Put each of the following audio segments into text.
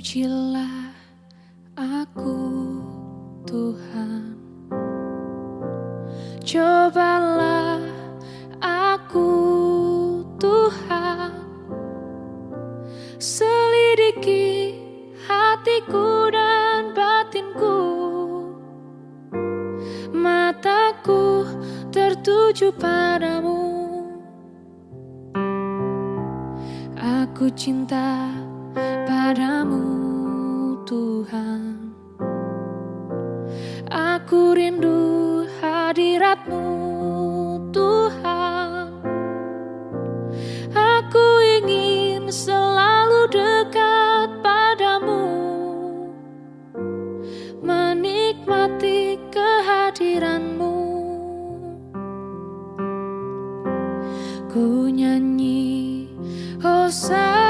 Pujilah aku Tuhan. Cobalah aku Tuhan. Selidiki hatiku dan batinku. Mataku tertuju padamu. Aku cinta padamu Tuhan. Aku rindu hadiratmu Tuhan. Aku ingin selalu dekat padamu Menikmati kehadiranmu. Ku nyanyi Hosanna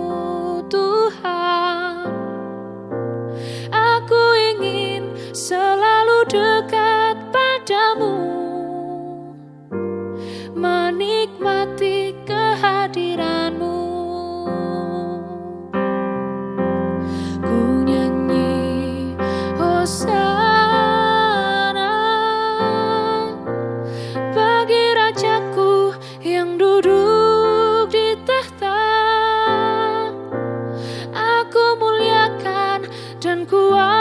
selalu dekat padamu. Menikmati kehadiranmu. Ku nyanyi oh, hosana bagi rajaku yang duduk di tahta. Aku muliakan dan kuat